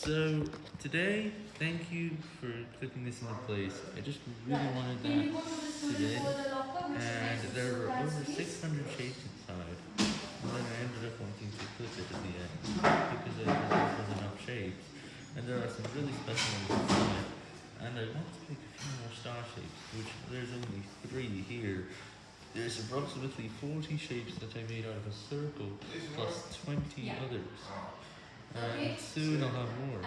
So today, thank you for clicking this into place. I just really wanted that today, and there were over 600 shapes inside. And then I ended up wanting to click it at the end because I thought there was enough shapes, and there are some really special ones inside. And I want to pick a few more star shapes, which there's only three here. There's approximately 40 shapes that I made out of a circle, plus 20 Yeah. others. Okay. And soon I'll have more.